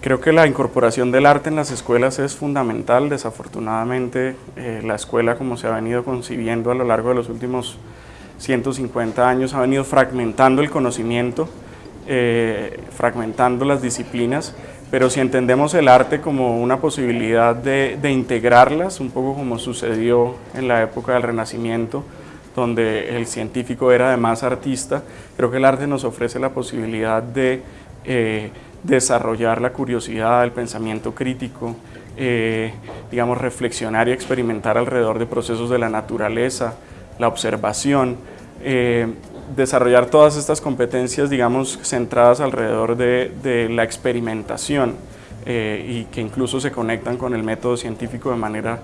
Creo que la incorporación del arte en las escuelas es fundamental. Desafortunadamente, eh, la escuela, como se ha venido concibiendo a lo largo de los últimos 150 años, ha venido fragmentando el conocimiento, eh, fragmentando las disciplinas, pero si entendemos el arte como una posibilidad de, de integrarlas, un poco como sucedió en la época del Renacimiento, donde el científico era además artista, creo que el arte nos ofrece la posibilidad de eh, desarrollar la curiosidad, el pensamiento crítico, eh, digamos, reflexionar y experimentar alrededor de procesos de la naturaleza, la observación, eh, desarrollar todas estas competencias, digamos, centradas alrededor de la experimentación. Y que incluso se conectan con el método científico de manera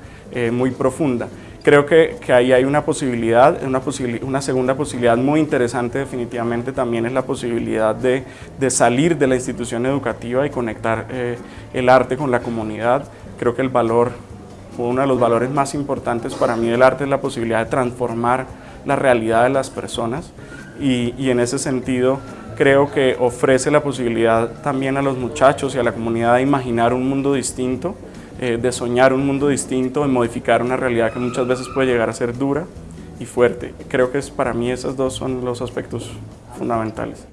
muy profunda. Creo que, que, ahí hay una posibilidad, una, una segunda posibilidad muy interesante definitivamente también es la posibilidad de, de salir de la institución educativa y conectar eh, el arte con la comunidad. Creo que el valor, uno de los valores más importantes para mí del arte es la posibilidad de transformar la realidad de las personas y, y en ese sentido creo que ofrece la posibilidad también a los muchachos y a la comunidad de imaginar un mundo distinto, eh, de soñar un mundo distinto, de modificar una realidad que muchas veces puede llegar a ser dura y fuerte. Creo que es, para mí esos dos son los aspectos fundamentales.